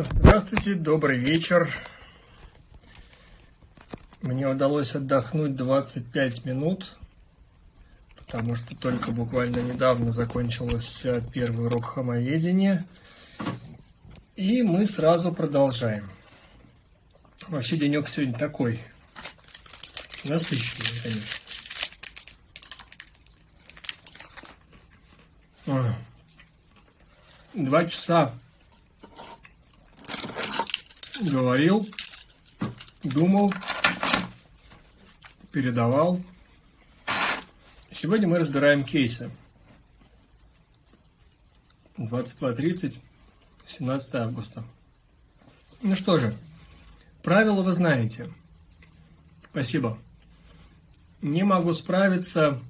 Здравствуйте, добрый вечер. Мне удалось отдохнуть 25 минут, потому что только буквально недавно закончился первый урок хомоведения. И мы сразу продолжаем. Вообще денек сегодня такой, насыщенный, конечно. Два часа говорил, думал, передавал. Сегодня мы разбираем кейсы. 22.30, 17 августа. Ну что же, правила вы знаете. Спасибо. Не могу справиться.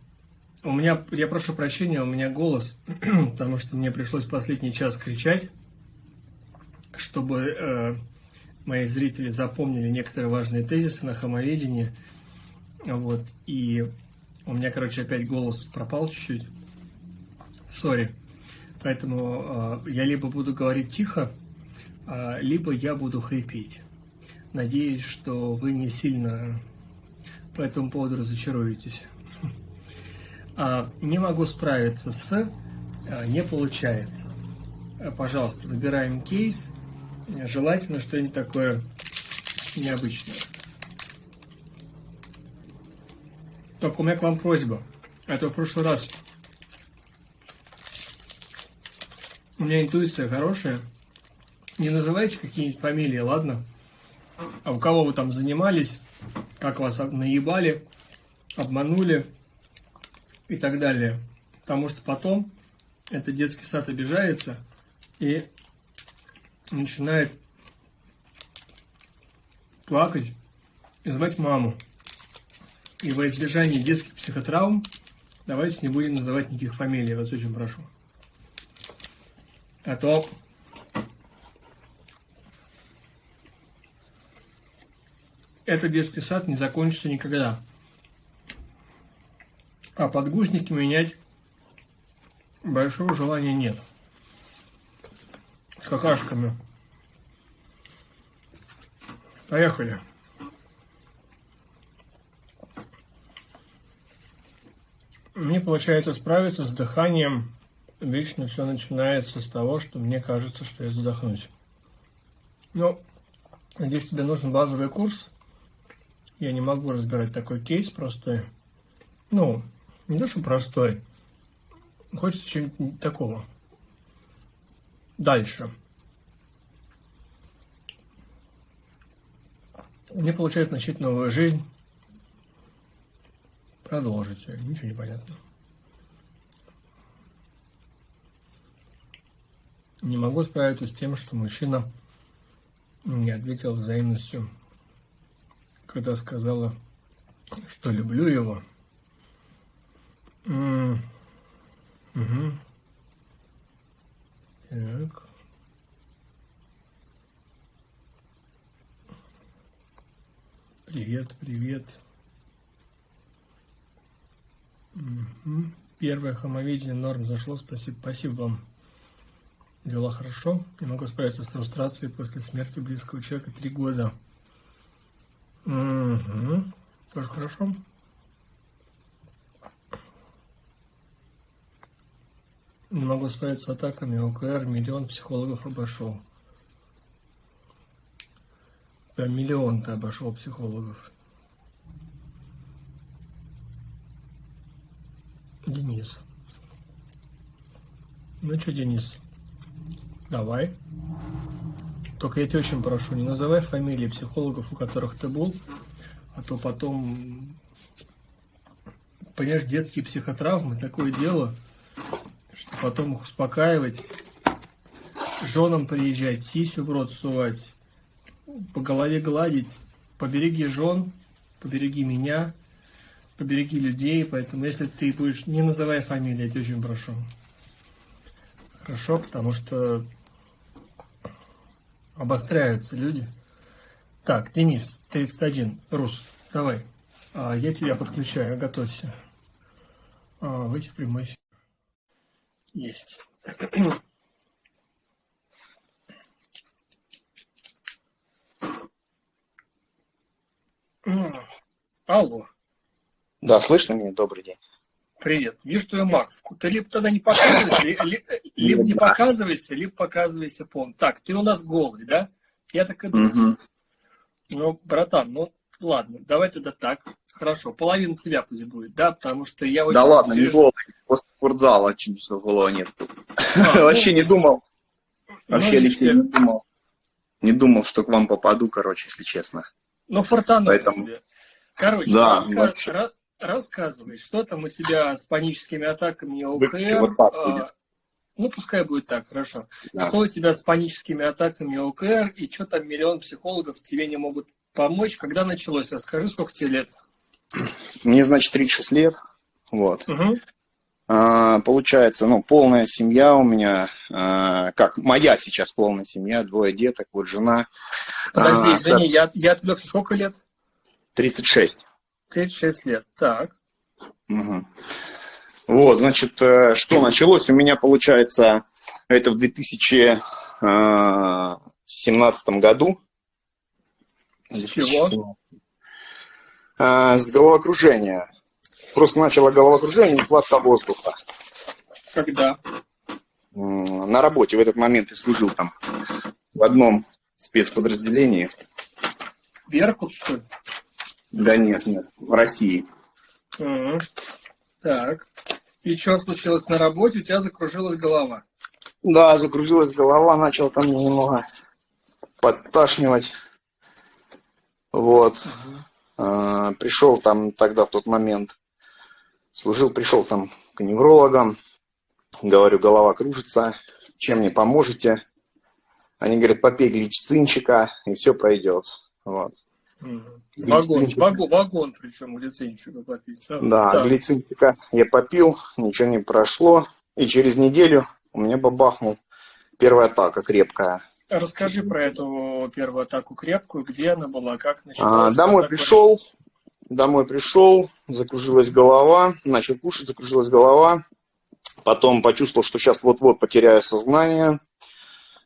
У меня, я прошу прощения, у меня голос, потому что мне пришлось последний час кричать, чтобы э, мои зрители запомнили некоторые важные тезисы на хомоведении. Вот, и у меня, короче, опять голос пропал чуть-чуть. Сори. Поэтому э, я либо буду говорить тихо, э, либо я буду хрипеть. Надеюсь, что вы не сильно по этому поводу разочаруетесь. А, не могу справиться с не получается. Пожалуйста, выбираем кейс Желательно что-нибудь такое необычное. Только у меня к вам просьба. Это в прошлый раз у меня интуиция хорошая. Не называйте какие-нибудь фамилии, ладно? А у кого вы там занимались, как вас наебали, обманули и так далее. Потому что потом этот детский сад обижается и начинает плакать и звать маму. И во избежание детских психотравм давайте не будем называть никаких фамилий, вас очень прошу. А то этот детский сад не закончится никогда. А подгузники менять большого желания нет какашками. Поехали. Мне получается справиться с дыханием. Вечно все начинается с того, что мне кажется, что я задохнусь. Но здесь тебе нужен базовый курс. Я не могу разбирать такой кейс простой. Ну, не то, что простой. Хочется чего-нибудь такого. Дальше. Мне получается начать новую жизнь. Продолжить. Ничего не понятно. Не могу справиться с тем, что мужчина не ответил взаимностью, когда сказала, что люблю его. Угу. Так. Привет, привет. Угу. Первое хомовидение норм зашло. Спасибо, спасибо вам. Дела хорошо. Не могу справиться с фрустрацией после смерти близкого человека три года. Угу. Тоже хорошо. Не могу справиться с атаками ОКР, миллион психологов обошел. Прям миллион ты обошел психологов. Денис. Ну что, Денис, давай. Только я тебя очень прошу, не называй фамилии психологов, у которых ты был, а то потом, понимаешь, детские психотравмы, такое дело – потом их успокаивать, женам приезжать, сисю в рот сувать, по голове гладить, побереги жен, побереги меня, побереги людей, поэтому если ты будешь, не называй фамилии, я тебя очень прошу. Хорошо, потому что обостряются люди. Так, Денис, 31, Рус, давай. А, я тебя подключаю, готовься. А, выйти в прямой. Есть. Алло. Да, слышно меня? Добрый день. Привет. Вижу твою маковку. Ты либо тогда не показываешься, либо не показывайся, либо показывайся полный. Так, ты у нас голый, да? Я так и думаю. Ну, братан, ну, ладно, давай тогда так. Хорошо, половина тебя пусть будет, да? Потому что я очень... Да ладно, не голый, просто спортзала чуть голого нет. А, Вообще не думал. Вообще, ну, Алексей, не думал. Не думал, что к вам попаду, короче, если честно. Ну, фортану Поэтому... тебе. Короче, да, раска... Ra... рассказывай, что там у тебя с паническими атаками ОКР? Вот а... Ну, пускай будет так, хорошо. Да. Что у тебя с паническими атаками ОКР, и что там миллион психологов тебе не могут помочь? Когда началось? Расскажи, сколько тебе лет? Мне, значит, 36 лет. Вот. Угу. А, получается, ну, полная семья у меня, а, как, моя сейчас полная семья, двое деток, вот жена. Подожди, а, извини, я, я отвлекся, сколько лет? 36. 36 лет, так. Угу. Вот, значит, э, что началось у меня, получается, это в 2017 году. С чего? С головокружения Просто начало головокружение, нехватка воздуха. Когда? На работе в этот момент я служил там в одном спецподразделении. Беркут, что ли? Да нет, нет, в России. Угу. Так. И что случилось на работе? У тебя закружилась голова? Да, закружилась голова, начал там немного подташнивать. Вот. Угу. Пришел там тогда в тот момент Служил, пришел там к неврологам, говорю, голова кружится, чем мне поможете? Они говорят, попей глицинчика, и все пройдет. Вот. Вагон, вагон, вагон, причем глицинчика попить. А, да, да, глицинчика я попил, ничего не прошло, и через неделю у меня бабахнул первая атака крепкая. Расскажи про эту первую атаку крепкую, где она была, как началась? А, домой пришел, Домой пришел, закружилась голова, начал кушать, закружилась голова. Потом почувствовал, что сейчас вот-вот потеряю сознание.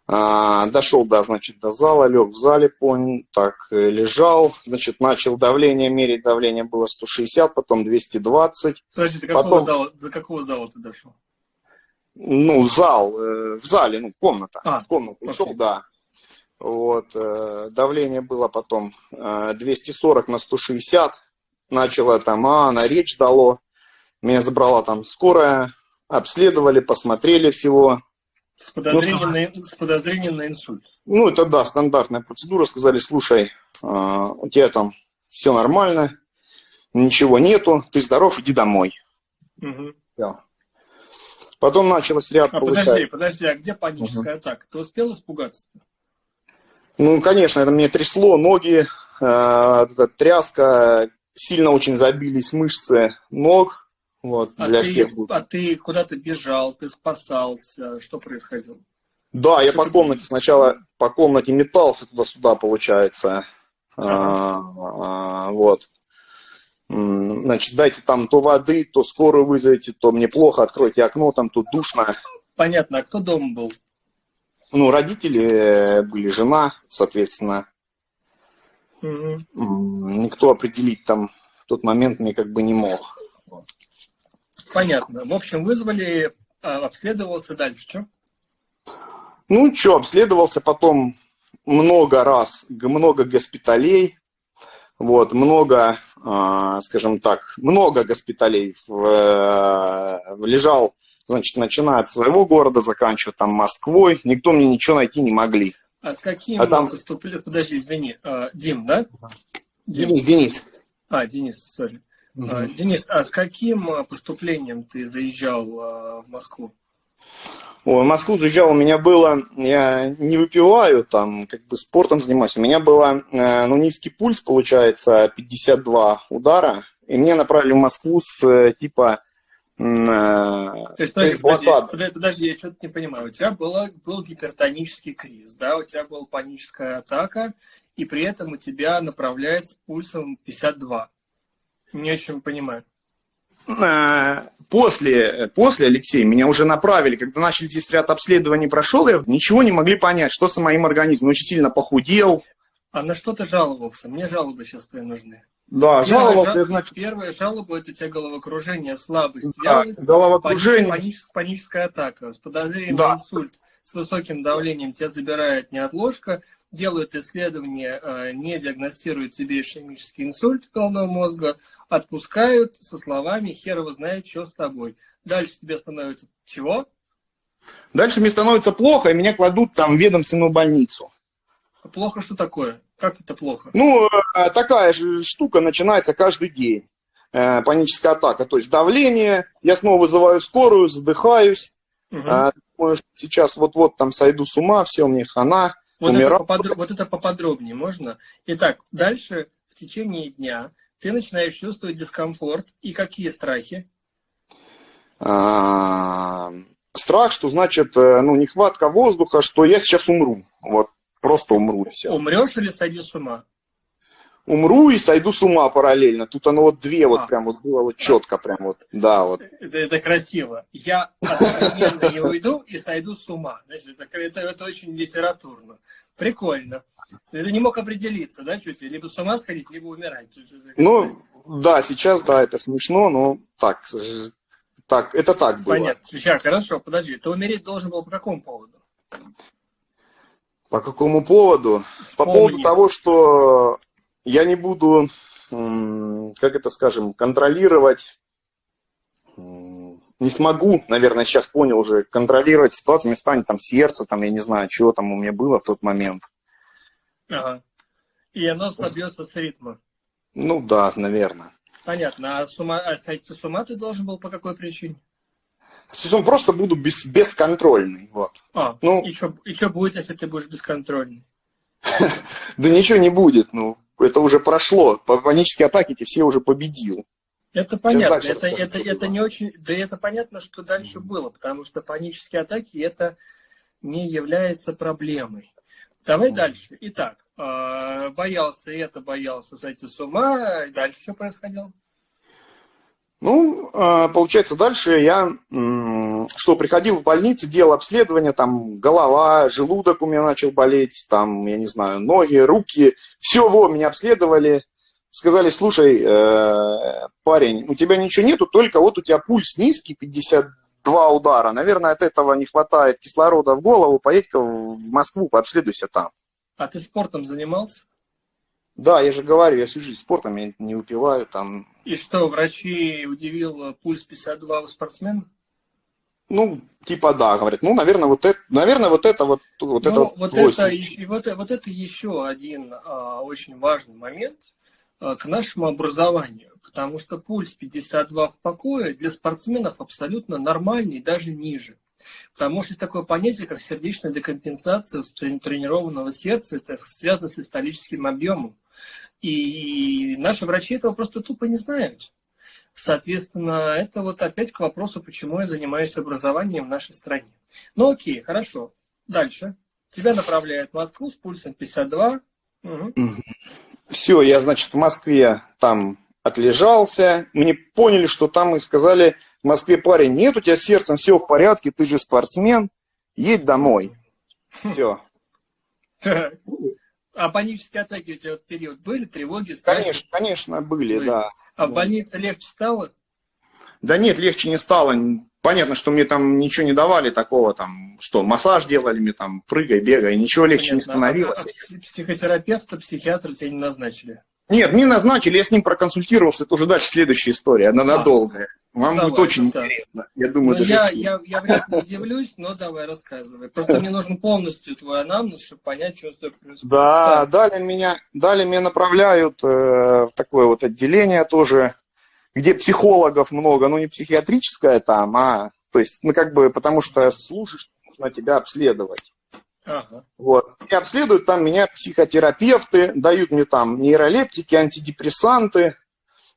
А, дошел до, значит, до зала, лег в зале, понял, так, э, лежал, значит, начал давление мерить, давление было 160, потом 220. Подожди, до какого, потом... зала, до какого зала ты дошел? Ну, зал, э, в зале, ну, комната. А, в комнату okay. да. Вот, э, давление было потом 240 на 160, начала там, а, на речь дало. Меня забрала там скорая, обследовали, посмотрели всего. С подозрением, ну, на, с подозрением на инсульт. Ну, это да, стандартная процедура. Сказали, слушай, у тебя там все нормально, ничего нету, ты здоров, иди домой. Угу. Все. Потом началось ряд а получать... Подожди, подожди, а где паническая угу. атака? Ты успел испугаться? -то? Ну, конечно, это мне трясло ноги, э, тряска, сильно очень забились мышцы ног. Вот, а, для ты, всех. а ты куда-то бежал, ты спасался, что происходило? Да, что я по комнате ты... сначала по комнате метался туда-сюда, получается. Ага. А, а, вот. Значит, дайте там то воды, то скорую вызовите, то мне плохо, откройте окно, там тут душно. Понятно, а кто дома был? Ну, родители были, жена, соответственно. Угу. Никто определить там в тот момент мне как бы не мог. Понятно. В общем, вызвали, а, обследовался дальше, что? Ну, что, обследовался потом много раз, много госпиталей, вот, много, э, скажем так, много госпиталей в, э, лежал, значит, начиная от своего города, заканчивая там Москвой, никто мне ничего найти не могли. А с каким а там... поступлением... Подожди, извини. А, Дим, да? Дим. Денис, Денис. А, Денис, сори. Угу. А, Денис, а с каким а, поступлением ты заезжал а, в Москву? Ой, в Москву заезжал, у меня было, я не выпиваю, там, как бы спортом занимаюсь, у меня было, э, ну, низкий пульс, получается, 52 удара, и меня направили в Москву с, э, типа, то есть, подожди, подожди, подожди, я что-то не понимаю. У тебя было, был гипертонический криз, да, у тебя была паническая атака, и при этом у тебя направляет с пульсом 52. Не очень понимаю. Э, после, после, Алексей, меня уже направили, когда начали здесь ряд обследований прошел, я ничего не могли понять, что с моим организмом. Очень сильно похудел. А на что ты жаловался? Мне жалобы сейчас твои нужны. Да, Первая жаловался, жал- значит, Первая жалоба – это у тебя головокружение, слабость, Да, вялость, головокружение. паническая, паническая атака. С подозрением Да. на инсульт с высоким давлением тебя забирает неотложка, делают исследование, э, не диагностируют тебе ишемический инсульт головного мозга, отпускают со словами «хер его знает, что с тобой». Дальше тебе становится чего? дальше мне становится плохо, и меня кладут там в ведомственную больницу. Плохо что такое? Как это плохо? Ну, э, такая же штука начинается каждый день. Э, Паническая атака, то есть давление, я снова вызываю скорую, задыхаюсь. А, думаю, что сейчас вот-вот там сойду с ума, все, мне хана, Вот это, поподро- вот это поподробнее можно? Итак, дальше в течение дня ты начинаешь чувствовать дискомфорт и какие страхи? Страх, что значит, э, ну, нехватка воздуха, что я сейчас умру. Вот, просто умру все. Умрешь или сойдешь с ума? Умру и сойду с ума параллельно. Тут оно вот две вот А. прям вот было вот четко прям вот, да, вот. Это, это красиво. Я одновременно не уйду и сойду с ума. Значит, это, это, это очень литературно. Прикольно. Ты не мог определиться, да, чуть ли? Либо с ума сходить, либо умирать. Ну, да, сейчас, да, это смешно, но так, так, это так было. Понятно. Сейчас, хорошо, подожди. Ты умереть должен был по какому поводу? По какому поводу? По Вспомни. поводу того, что я не буду, как это скажем, контролировать, не смогу, наверное, сейчас понял уже, контролировать ситуацию, мне станет там сердце, там, я не знаю, чего там у меня было в тот момент. Ага. И оно собьется с ритма. Ну да, наверное. Понятно. А, с ума, а сойти с ума ты должен был по какой причине? Сейчас просто буду без, бесконтрольный, вот. А, Ну. и что будет, если ты будешь бесконтрольный? Да ничего не будет, ну, это уже прошло. По панические атаки эти все уже победил. Это понятно. Это, расскажу, это, это не очень. Да это понятно, что дальше было, потому что панические атаки это не является проблемой. Давай дальше. Итак, э, боялся это, боялся сойти с ума. Дальше что происходило? Ну, э, получается, дальше я, что, приходил в больницу, делал обследование, там, голова, желудок у меня начал болеть, там, я не знаю, ноги, руки, все, во, меня обследовали, сказали, слушай, э, парень, у тебя ничего нету, только вот у тебя пульс низкий, 52 удара, наверное, от этого не хватает кислорода в голову, поедь-ка в Москву, пообследуйся там. А ты спортом занимался? Да, я же говорю, я всю жизнь спортом, я не выпиваю, там, И что, врачи удивил пульс 52 у спортсмена? Ну, типа да, говорят. Ну, наверное, вот это, наверное, вот это вот, вот это Ну, вот, это, и- вот, вот это еще один а, очень важный момент а, к нашему образованию, потому что пульс 52 в покое для спортсменов абсолютно нормальный, даже ниже. Потому что есть такое понятие, как сердечная декомпенсация тренированного сердца, это связано с историческим объемом. И наши врачи этого просто тупо не знают. Соответственно, это вот опять к вопросу, почему я занимаюсь образованием в нашей стране. Ну окей, хорошо. Дальше. Тебя направляют в Москву с пульсом 52. Мгм. Все, я, значит, в Москве там отлежался. Мне поняли, что там и сказали, в Москве, парень, нет у тебя с сердцем, все в порядке, ты же спортсмен, едь домой. Все. А панические атаки у тебя в период были? Тревоги, страхи? Конечно, конечно, были, Были. да. А в больнице легче стало? Да нет, легче не стало. Понятно, что мне там ничего не давали такого, там, что массаж делали мне там, прыгай, бегай, ничего легче не Понятно. становилось. А- а псих- психотерапевта, психиатра тебе не назначили? Нет, мне назначили, я с ним проконсультировался, это уже дальше следующая история, она надолгая. Вам Давай, будет очень да. интересно. Я думаю, Ну, даже я, я, я вряд ли удивлюсь, но давай рассказывай. Просто мне нужен полностью твой анамнез, чтобы понять, что с тобой происходит. Да, далее меня, далее меня направляют э, в такое вот отделение тоже, где психологов много, ну не психиатрическое там, а то есть, ну как бы, потому что слушаешь, нужно тебя обследовать. Ага. Вот. И обследуют там меня психотерапевты, дают мне там нейролептики, антидепрессанты.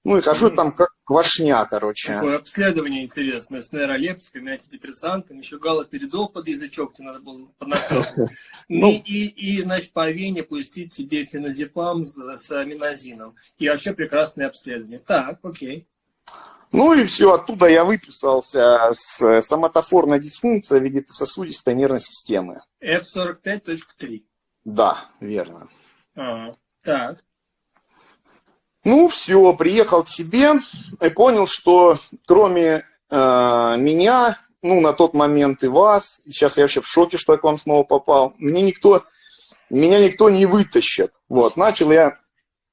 Ну и хожу там как квашня, короче. Такое обследование интересное с нейролептиками, антидепрессантами, еще галоперидол под язычок тебе надо было поднакрыть. Ну. И, и, и, значит, по вене пустить тебе феназепам с, с аминозином. И вообще прекрасное обследование. Так, окей. Ну и все, оттуда я выписался с стоматофорной дисфункцией вегетососудистой нервной системы. F45.3. Да, верно. Ага. Так. Ну, все, приехал к себе и понял, что кроме э, меня, ну, на тот момент и вас, сейчас я вообще в шоке, что я к вам снова попал, мне никто, меня никто не вытащит. Вот, начал я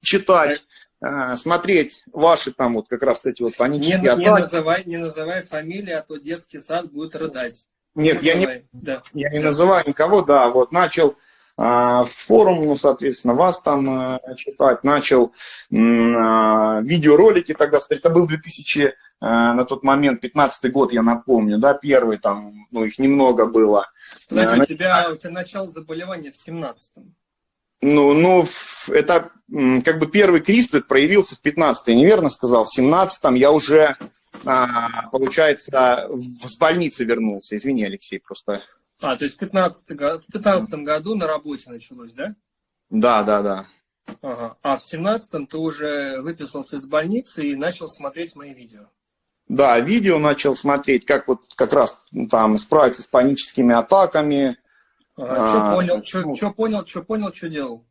читать, э, смотреть ваши там вот как раз эти вот панические не, атаки. Не называй, не называй фамилии, а то детский сад будет рыдать. Нет, я не, да. я не называю никого, да, вот начал форум, ну, соответственно, вас там э, читать, начал э, видеоролики тогда, это был 2000, э, на тот момент, 15 год, я напомню, да, первый там, ну, их немного было. Подожди, у тебя, у тебя начало заболевания в 17-м. Ну, ну, это как бы первый кризис проявился в 15-й, неверно сказал, в 17-м я уже а, получается, с больницы вернулся. Извини, Алексей, просто. А, то есть в 15, в 15 году на работе началось, да? Да, да, да. Ага. А в 17-м ты уже выписался из больницы и начал смотреть мои видео. Да, видео начал смотреть, как вот как раз там справиться с паническими атаками. Ага. Что а, понял, что, что понял, что понял, что делал?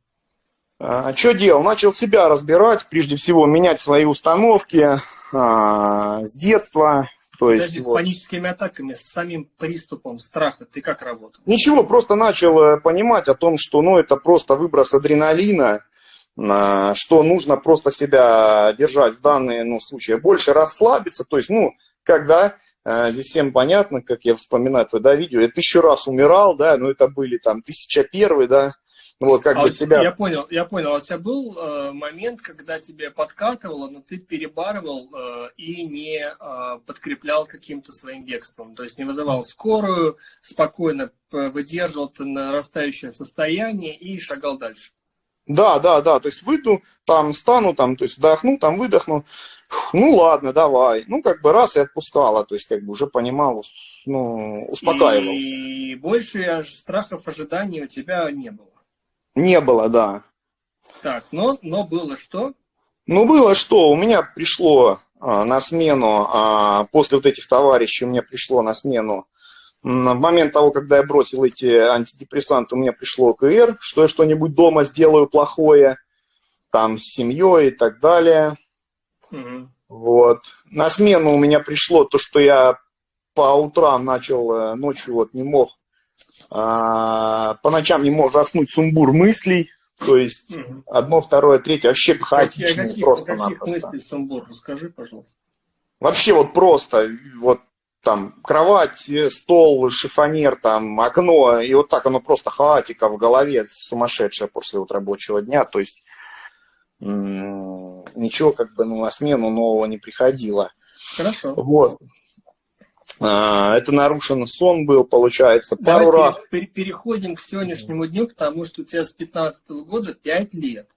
А, что делал? Начал себя разбирать, прежде всего менять свои установки а, с детства. То есть, Подожди, вот. с паническими атаками, с самим приступом страха ты как работал? Ничего, просто начал э, понимать о том, что ну, это просто выброс адреналина, что нужно просто себя держать в данные ну, случаи, больше расслабиться. То есть, ну, когда э, здесь всем понятно, как я вспоминаю твое да, видео, я тысячу раз умирал, да, но это были там тысяча первый, да, вот, как а бы себя... Я понял, я понял. А у тебя был э, момент, когда тебе подкатывало, но ты перебарывал э, и не э, подкреплял каким-то своим бегством. То есть не вызывал скорую, спокойно выдерживал это нарастающее состояние и шагал дальше. Да, да, да. То есть выйду, там стану, там, то есть вдохну, там выдохну. Ну ладно, давай. Ну, как бы раз и отпускала. То есть, как бы уже понимал, ну, успокаивался. И больше страхов, ожиданий у тебя не было. Не было, да. Так, но, но было что? Ну, было что. У меня пришло а, на смену, а, после вот этих товарищей, у меня пришло на смену, в момент того, когда я бросил эти антидепрессанты, у меня пришло КР, что я что-нибудь дома сделаю плохое, там, с семьей и так далее. Угу. Вот. На смену у меня пришло то, что я по утрам начал, э, ночью вот не мог а, по ночам не мог заснуть сумбур мыслей, то есть угу. одно, второе, третье, вообще хаотично. Каких, просто каких мыслей сумбур? Расскажи, пожалуйста. Вообще вот просто, вот там кровать, стол, шифонер, там окно, и вот так оно просто хаотика в голове, сумасшедшая после вот рабочего дня, то есть ничего как бы ну, на смену нового не приходило. Хорошо. Вот. А, это нарушен сон был, получается, пару Давай раз. переходим к сегодняшнему дню, потому что у тебя с 15 года 5 лет.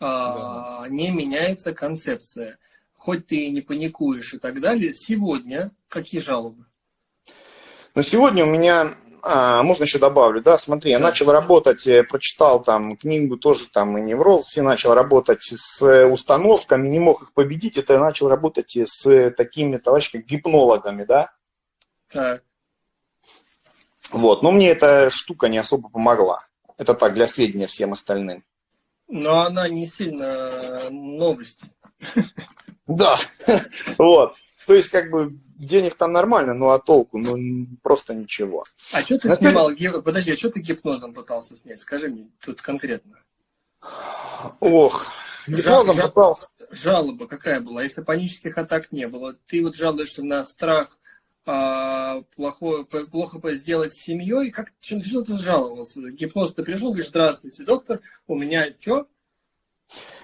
А, да. Не меняется концепция. Хоть ты и не паникуешь и так далее, сегодня какие жалобы? Ну, сегодня у меня, а, можно еще добавлю, да, смотри, я начал работать, я прочитал там книгу тоже там и невроз, и начал работать с установками, не мог их победить, это я начал работать с такими товарищами, гипнологами, да, так. Вот, но мне эта штука не особо помогла. Это так, для сведения всем остальным. Но она не сильно новость. Да, вот. То есть, как бы, денег там нормально, ну а толку, ну просто ничего. А что ты Но снимал? Ты... Подожди, а что ты гипнозом пытался снять? Скажи мне тут конкретно. Ох, гипнозом Жал, пытался. Жалоба какая была? Если панических атак не было, ты вот жалуешься на страх плохое, плохо сделать с семьей. Как, что, что ты жаловался? Гипноз ты пришел, говоришь, здравствуйте, доктор, у меня что?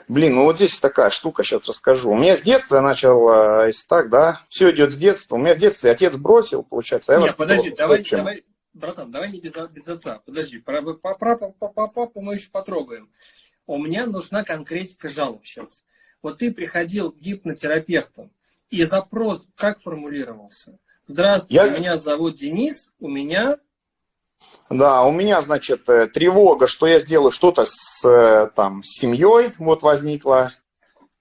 Блин, ну вот здесь такая штука, сейчас расскажу. У меня с детства начал, а, если так, да, все идет с детства. У меня в детстве отец бросил, получается. Я Нет, подожди, давай, давай, братан, давай не без, без отца. Подожди, про, про, про, про, про папу мы еще потрогаем. У меня нужна конкретика жалоб сейчас. Вот ты приходил к гипнотерапевтам, и запрос как формулировался? Здравствуйте, я... меня зовут Денис, у меня... Да, у меня, значит, э, тревога, что я сделаю что-то с э, там, семьей, вот возникла.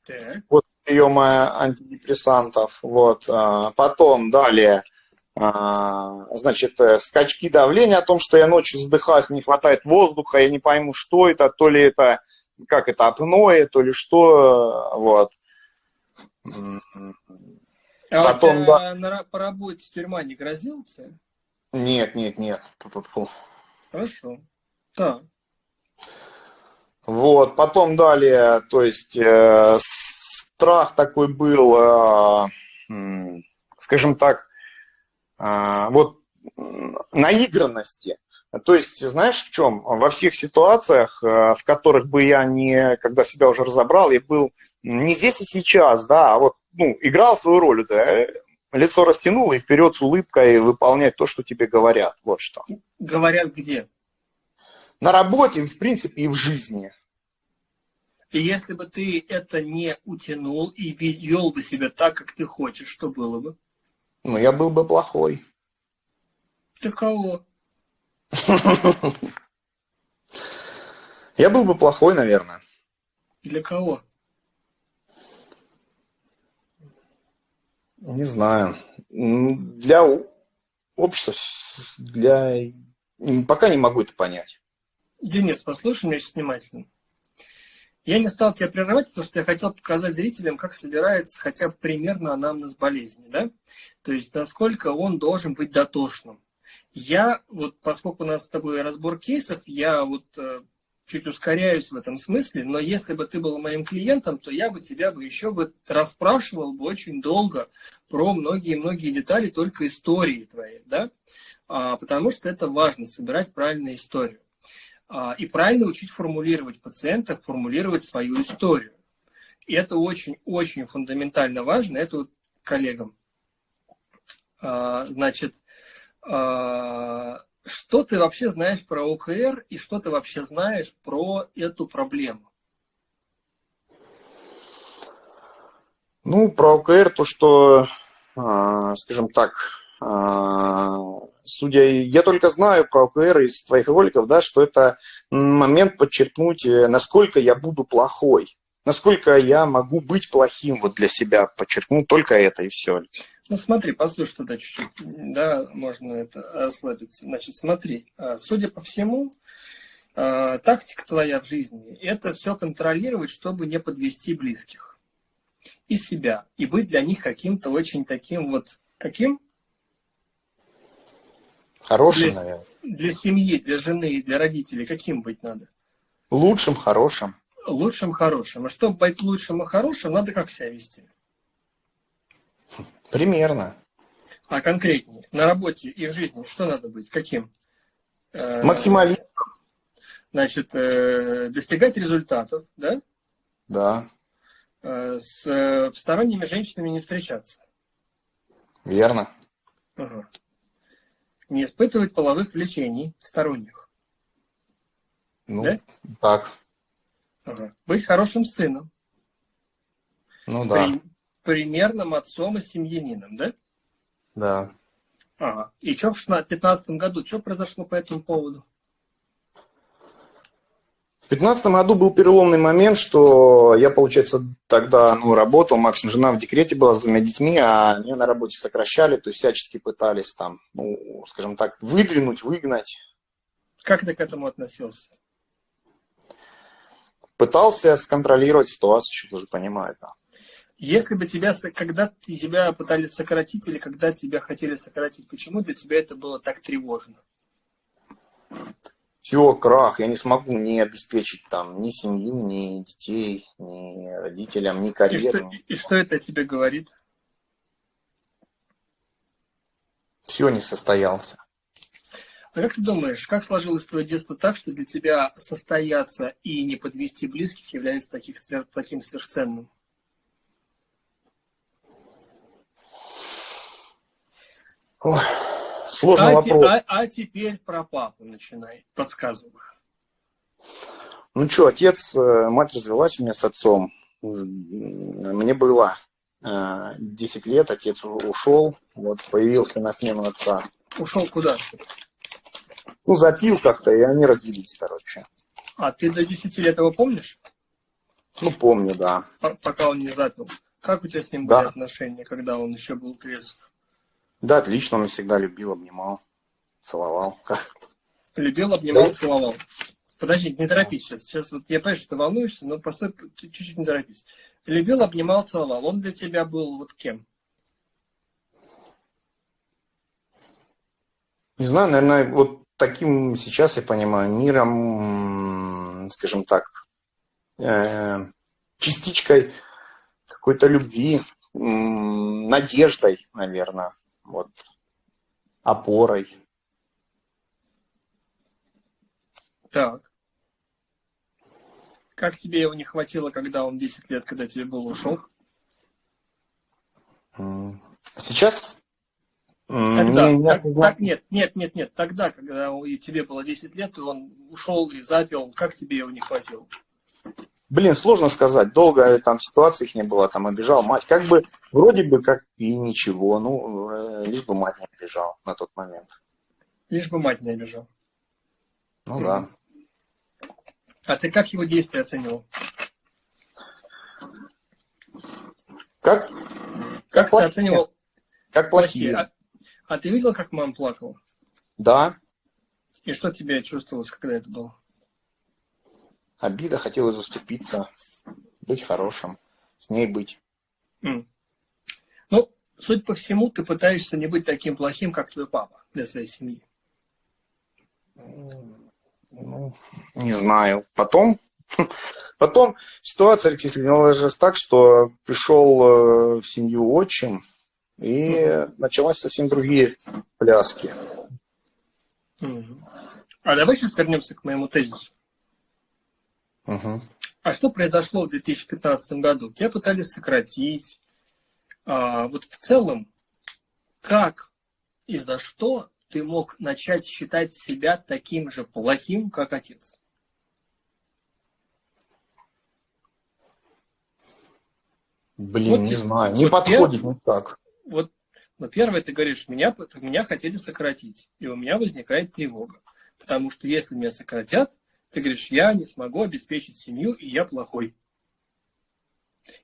Так. Вот приема антидепрессантов. Вот. А, потом далее, а, значит, э, скачки давления о том, что я ночью задыхаюсь, не хватает воздуха, я не пойму, что это, то ли это как это, апноэ, то ли что, вот. А Потом, у тебя да. на, по работе тюрьма не грозила тебе? Нет, нет, нет. Хорошо. Да. Вот, потом далее, то есть э, страх такой был, э, э, скажем так, э, вот наигранности. То есть, знаешь, в чем? Во всех ситуациях, э, в которых бы я не, когда себя уже разобрал, я был не здесь и сейчас, да, а вот, ну, играл свою роль, да, лицо растянул и вперед с улыбкой выполнять то, что тебе говорят. Вот что. Говорят где? на работе, в принципе, и в жизни. И если бы ты это не утянул и вел бы себя так, как ты хочешь, что было бы? Ну, я был бы плохой. Ты кого? Я был бы плохой, наверное. Для кого? Не знаю. Для общества, для... Пока не могу это понять. Денис, послушай меня сейчас внимательно. Я не стал тебя прерывать, потому что я хотел показать зрителям, как собирается хотя бы примерно анамнез болезни, да? То есть, насколько он должен быть дотошным. Я, вот поскольку у нас с тобой разбор кейсов, я вот э, чуть ускоряюсь в этом смысле, но если бы ты был моим клиентом, то я бы тебя бы еще бы расспрашивал бы очень долго про многие-многие детали только истории твоей, да? А, потому что это важно, собирать правильную историю. А, и правильно учить формулировать пациента, формулировать свою историю. И это очень-очень фундаментально важно. Это вот коллегам. А, значит, а, что ты вообще знаешь про ОКР и что ты вообще знаешь про эту проблему? Ну, про ОКР то, что, скажем так, судя, я только знаю про ОКР из твоих роликов, да, что это момент подчеркнуть, э, насколько я буду плохой, насколько я могу быть плохим вот для себя, подчеркну только это и все. Ну смотри, послушай тогда чуть-чуть, да, можно это расслабиться. Значит, смотри, а, судя по всему, а, тактика твоя в жизни – это все контролировать, чтобы не подвести близких и себя, и быть для них каким-то очень таким вот, каким? Хорошим, для, наверное. Для семьи, для жены и для родителей каким быть надо? Лучшим, хорошим. Лучшим, хорошим. А чтобы быть лучшим и хорошим, надо как себя вести? Примерно. А конкретнее, на работе и в жизни что надо быть? Каким? Э, Максимализм. Значит, э, достигать результатов, да? Да. Э, с сторонними женщинами не встречаться. Верно. Ага не испытывать половых влечений сторонних. Ну, да? так. Ага. Быть хорошим сыном. Ну да. При, примерным отцом и семьянином, да? Да. Ага. И что в 2015 году, что произошло по этому поводу? В 2015 году был переломный момент, что я, получается, тогда ну, работал, максимум жена в декрете была с двумя детьми, а меня на работе сокращали, то есть всячески пытались там, ну, скажем так, выдвинуть, выгнать. Как ты к этому относился? Пытался сконтролировать ситуацию, что тоже понимаю, да. Если бы тебя, когда тебя пытались сократить или когда тебя хотели сократить, почему для тебя это было так тревожно? все, крах, я не смогу не обеспечить там ни семью, ни детей, ни родителям, ни карьеру. И что, и что это тебе говорит? Все не состоялся. А как ты думаешь, как сложилось твое детство так, что для тебя состояться и не подвести близких является таких, таким сверхценным? Ой. Сложный а вопрос. А, а теперь про папу начинай, подсказывай. Ну что, отец, э, мать развелась у меня с отцом. Мне было 10 э, лет, отец ушел, вот появился на смену отца. Ушел куда? Ну, запил как-то, и они развелись, короче. А ты до 10 лет его помнишь? Ну, помню, да. Пока он не запил. Как у тебя с ним да. были отношения, когда он еще был трезв? Да, отлично, он всегда любил, обнимал, целовал. Любил, обнимал, целовал. Подожди, не торопись сейчас. Сейчас вот я понимаю, что ты волнуешься, но постой, чуть-чуть не торопись. Любил, обнимал, целовал. Он для тебя был вот кем? Не знаю, наверное, вот таким сейчас я понимаю миром, скажем так, э, частичкой какой-то любви, надеждой, наверное, вот, опорой. Так. Как тебе его не хватило, когда он 10 лет, когда тебе был ушел? Сейчас Тогда, не, не так, так, нет, нет, нет, нет. Тогда, когда тебе было 10 лет, и он ушел и запил, как тебе его не хватило? Блин, сложно сказать. Долго там ситуаций их не было, там обижал мать. Как бы, вроде бы, как и ничего. Ну, э, лишь бы мать не обижал на тот момент. Лишь бы мать не обижал. Ну mm. да. А ты как его действия оценивал? Как? Как, как ты оценивал? Как плохие. плохие. А, а ты видел, как мама плакала? Да. И что тебе чувствовалось, когда это было? Обида, хотела заступиться, быть хорошим, с ней быть. Mm. Ну, судя по всему, ты пытаешься не быть таким плохим, как твой папа для своей семьи. Ну, не знаю. Потом, потом ситуация, Алексей сложилась так, что пришел э, в семью отчим, и mm-hmm. началась совсем другие пляски. Mm-hmm. А давай сейчас вернемся к моему тезису. Uh-huh. А что произошло в 2015 году? Тебя пытались сократить. А, вот в целом, как и за что ты мог начать считать себя таким же плохим, как отец? Блин, вот, не знаю, не вот подходит пер... никак вот, но первое, ты говоришь, меня, меня хотели сократить, и у меня возникает тревога. Потому что если меня сократят, ты говоришь, я не смогу обеспечить семью, и я плохой.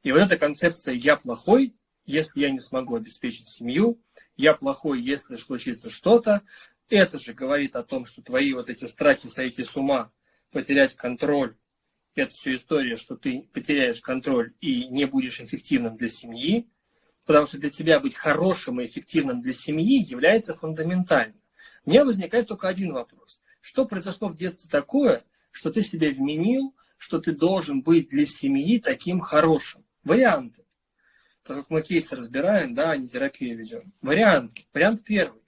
И вот эта концепция «я плохой», если я не смогу обеспечить семью, я плохой, если случится что-то, это же говорит о том, что твои вот эти страхи сойти с ума, потерять контроль, это все история, что ты потеряешь контроль и не будешь эффективным для семьи, потому что для тебя быть хорошим и эффективным для семьи является фундаментальным. У меня возникает только один вопрос. Что произошло в детстве такое, что ты себе вменил, что ты должен быть для семьи таким хорошим? Варианты. Поскольку мы кейсы разбираем, да, а не терапию ведем. Варианты. Вариант первый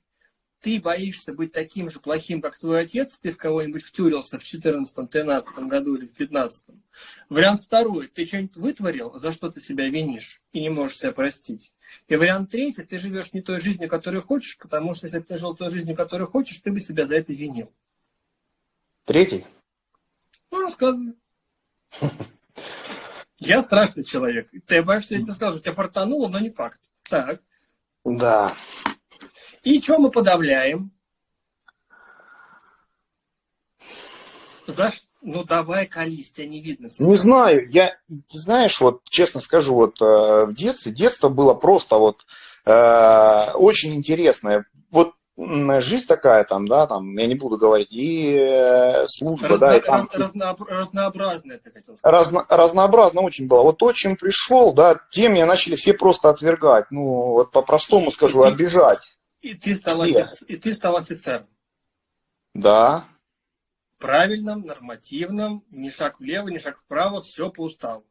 ты боишься быть таким же плохим, как твой отец, ты в кого-нибудь втюрился в 14-13 году или в 15 -м. Вариант второй, ты что-нибудь вытворил, за что ты себя винишь и не можешь себя простить. И вариант третий, ты живешь не той жизнью, которую хочешь, потому что если бы ты жил той жизнью, которую хочешь, ты бы себя за это винил. Третий? Ну, рассказывай. Я страшный человек. Ты боишься, я тебе скажу, тебя фартануло, но не факт. Так. Да. И что мы подавляем? За Ну давай колись, тебя не видно. Всегда. Не знаю, я, знаешь, вот честно скажу, вот э, в детстве, детство было просто вот э, очень интересное. Жизнь такая там, да, там, я не буду говорить, и э, служба, Разно, да, и там... Разно, разнообразная, ты хотел сказать. Разно, разнообразно очень было. Вот то, чем пришел, да, тем меня начали все просто отвергать, ну, вот по-простому скажу, обижать. И ты стал, офицер, и ты стал офицером. Да. Правильным, нормативным, ни шаг влево, ни шаг вправо, все по уставу.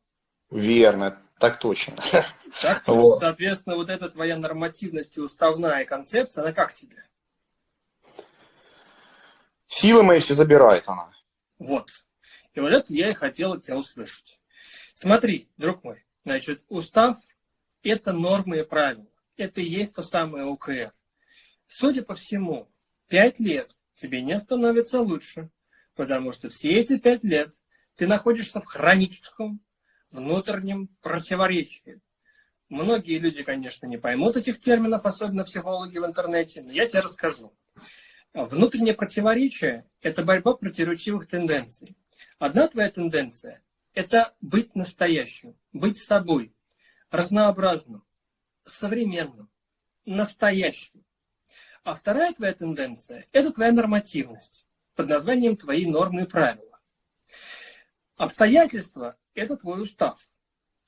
Верно, так точно. Так точно. Вот. Соответственно, вот эта твоя нормативность и уставная концепция, она как тебе? Силы мои все забирает она. Вот. И вот это я и хотел от тебя услышать. Смотри, друг мой, значит, устав – это нормы и правила. Это и есть то самое ОКР. Судя по всему, пять лет тебе не становится лучше, потому что все эти пять лет ты находишься в хроническом внутреннем противоречии. Многие люди, конечно, не поймут этих терминов, особенно психологи в интернете, но я тебе расскажу. Внутреннее противоречие – это борьба противоречивых тенденций. Одна твоя тенденция – это быть настоящим, быть собой, разнообразным, современным, настоящим. А вторая твоя тенденция – это твоя нормативность под названием твои нормы и правила. Обстоятельства – это твой устав.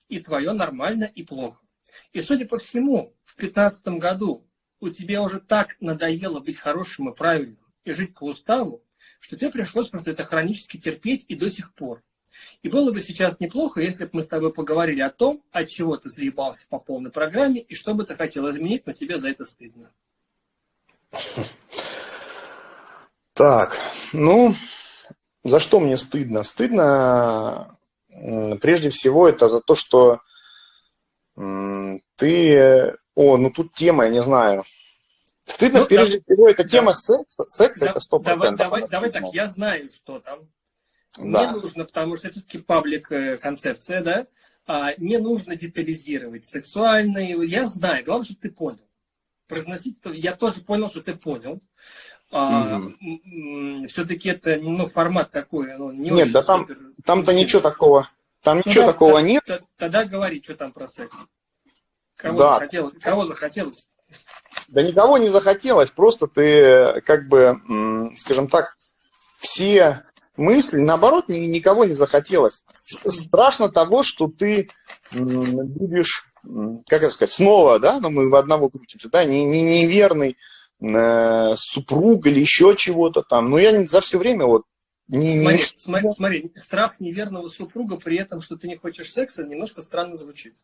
И твое нормально и плохо. И, судя по всему, в 2015 году у тебя уже так надоело быть хорошим и правильным и жить по уставу, что тебе пришлось просто это хронически терпеть и до сих пор. И было бы сейчас неплохо, если бы мы с тобой поговорили о том, от чего ты заебался по полной программе и что бы ты хотел изменить, но тебе за это стыдно. Так, ну, за что мне стыдно? Стыдно, прежде всего, это за то, что ты... О, ну тут тема, я не знаю. Стыдно, ну, прежде да, всего, это да, тема секса. Секс да, это 100%. Давай, давай, давай так, я знаю, что там. Да. Не нужно, потому что это все-таки паблик э, концепция, да? А, не нужно детализировать сексуальные. Я знаю, главное, чтобы ты понял. Произносить, я тоже понял, что ты понял. А, угу. Все-таки это ну, формат такой. Ну, не Нет, да там, супер... там-то ничего такого. Там ну, ничего да, такого нет. Тогда говори, что там про секс. Кого, да. захотелось, кого захотелось? Да никого не захотелось, просто ты, как бы, скажем так, все мысли, наоборот, никого не захотелось. Страшно того, что ты будешь, как это сказать, снова, да, но ну, мы в одного крутимся, да, не, не, неверный э, супруг или еще чего-то там. Но я за все время вот не, смотри, не... смотри, смотри, страх неверного супруга при этом, что ты не хочешь секса, немножко странно звучит.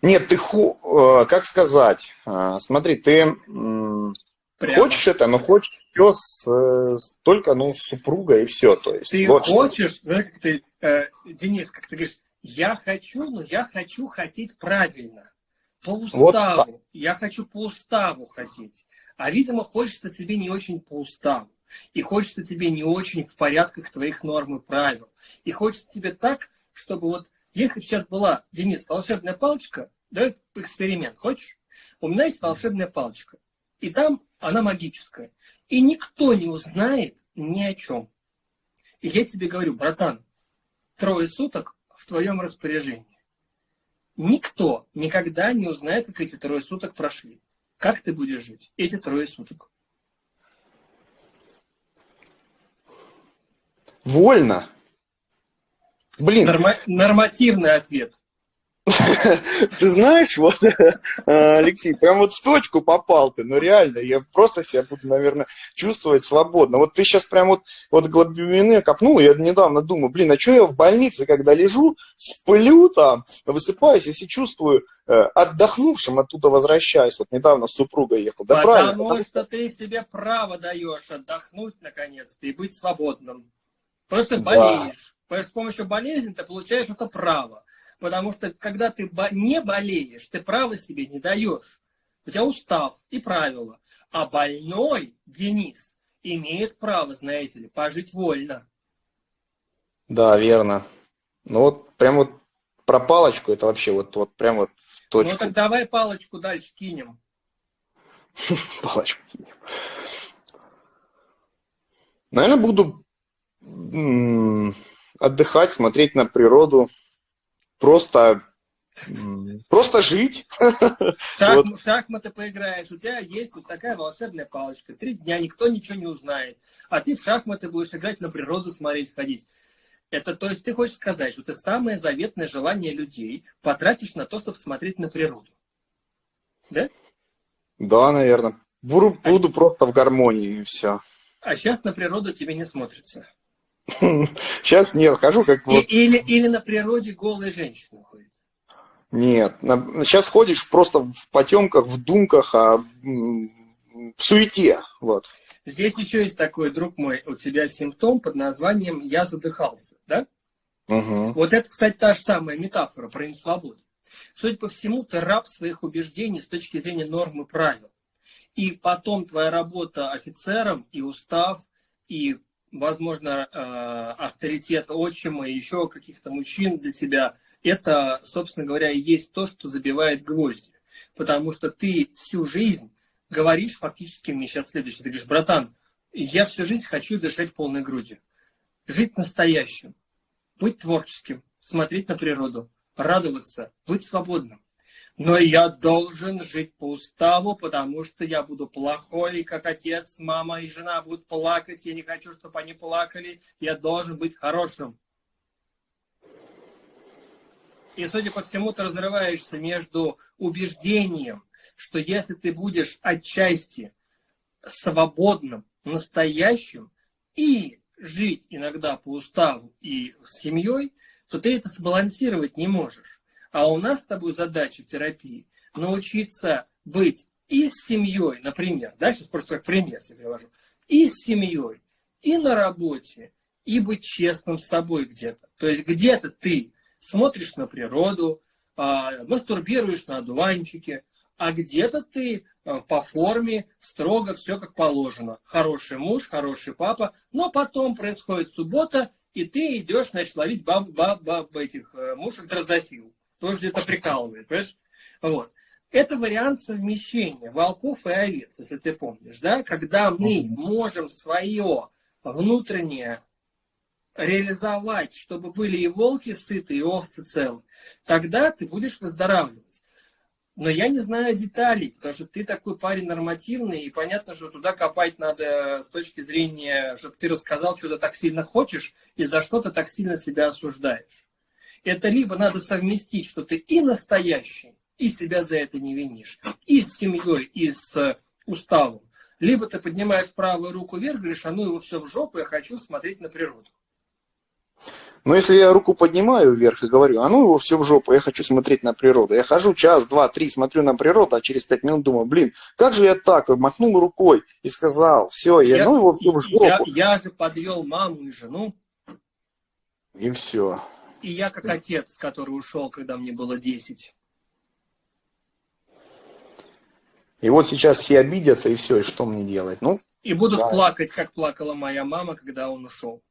Нет, ты, ху, э, как сказать, э, смотри, ты Прямо. хочешь это, но хочешь все с, только, ну, с супругой и все, то есть. Ты вот хочешь, что. знаешь, как ты, э, Денис, как ты говоришь, я хочу, но я хочу хотеть правильно, по уставу. Вот я хочу по уставу хотеть. А, видимо, хочется тебе не очень по уставу. И хочется тебе не очень в порядках твоих норм и правил. И хочется тебе так, чтобы вот, если бы сейчас была, Денис, волшебная палочка, Давай эксперимент. Хочешь? У меня есть волшебная палочка. И там она магическая. И никто не узнает ни о чем. И я тебе говорю, братан, трое суток в твоем распоряжении. Никто никогда не узнает, как эти трое суток прошли. Как ты будешь жить эти трое суток? Вольно. Блин. Норма- нормативный ответ. Ты знаешь, вот, Алексей, прям вот в точку попал ты, ну реально, я просто себя буду, наверное, чувствовать свободно. Вот ты сейчас прям вот, вот глубины копнул, я недавно думаю, блин, а что я в больнице, когда лежу, сплю там, высыпаюсь, если чувствую э, отдохнувшим, оттуда возвращаюсь. Вот недавно с супругой ехал. Да потому правильно, потому что ты себе право даешь отдохнуть наконец-то и быть свободным. Просто болеешь. Да. С помощью болезни ты получаешь это право. Потому что когда ты не болеешь, ты право себе не даешь. У тебя устав и правила. А больной, Денис, имеет право, знаете ли, пожить вольно. Да, верно. Ну вот прям вот про палочку это вообще вот, вот прям вот в точку. Ну так давай палочку дальше кинем. Палочку кинем. Наверное, буду отдыхать, смотреть на природу, просто Просто жить. Шах, вот. В шахматы поиграешь, у тебя есть вот такая волшебная палочка. Три дня никто ничего не узнает. А ты в шахматы будешь играть, на природу смотреть, ходить. Это, то есть ты хочешь сказать, что ты самое заветное желание людей потратишь на то, чтобы смотреть на природу. Да? Да, наверное. Буду, а буду просто в гармонии и все. А сейчас на природу тебе не смотрится. Сейчас нет, хожу как вот... Или, или на природе голые женщины ходят. Нет, на, сейчас ходишь просто в потемках, в думках, а в суете. Вот. Здесь еще есть такой, друг мой, у тебя симптом под названием «я задыхался», да? Угу. Вот это, кстати, та же самая метафора про несвободу. Судя по всему, ты раб своих убеждений с точки зрения норм и правил. И потом твоя работа офицером и устав, и возможно, э, авторитет отчима и еще каких-то мужчин для тебя, это, собственно говоря, и есть то, что забивает гвозди. Потому что ты всю жизнь говоришь фактически мне сейчас следующее. Ты говоришь, братан, я всю жизнь хочу дышать полной грудью. Жить настоящим. Быть творческим. Смотреть на природу. Радоваться. Быть свободным. Но я должен жить по уставу, потому что я буду плохой, как отец, мама и жена будут плакать, я не хочу, чтобы они плакали, я должен быть хорошим. И, судя по всему, ты разрываешься между убеждением, что если ты будешь отчасти свободным, настоящим и жить иногда по уставу и с семьей, то ты это сбалансировать не можешь. А у нас с тобой задача в терапии научиться быть и с семьей, например, да, сейчас просто как пример тебе привожу, и с семьей, и на работе, и быть честным с собой где-то. То есть где-то ты смотришь на природу, а, мастурбируешь на одуванчике, а где-то ты а, по форме строго все как положено. Хороший муж, хороший папа, но потом происходит суббота, и ты идешь, значит, ловить баб, баб, баб этих э, мушек дрозофил. Тоже где-то прикалывает, понимаешь? Вот. Это вариант совмещения волков и овец, если ты помнишь, да? Когда мы можем свое внутреннее реализовать, чтобы были и волки сыты, и овцы целы, тогда ты будешь выздоравливать. Но я не знаю деталей, потому что ты такой парень нормативный, и понятно, что туда копать надо с точки зрения, чтобы ты рассказал, что ты так сильно хочешь, и за что ты так сильно себя осуждаешь. Это либо надо совместить, что ты и настоящий, и себя за это не винишь, и с семьей, и с э, уставом. Либо ты поднимаешь правую руку вверх, говоришь, а ну его все в жопу, я хочу смотреть на природу. Но если я руку поднимаю вверх и говорю, а ну его все в жопу, я хочу смотреть на природу. Я хожу час, два, три, смотрю на природу, а через пять минут думаю, блин, как же я так, махнул рукой и сказал, все, я, я ну его все в жопу. Я, я же подвел маму и жену. И все. И я как отец, который ушел, когда мне было 10. И вот сейчас все обидятся, и все, и что мне делать? Ну, и будут да. плакать, как плакала моя мама, когда он ушел.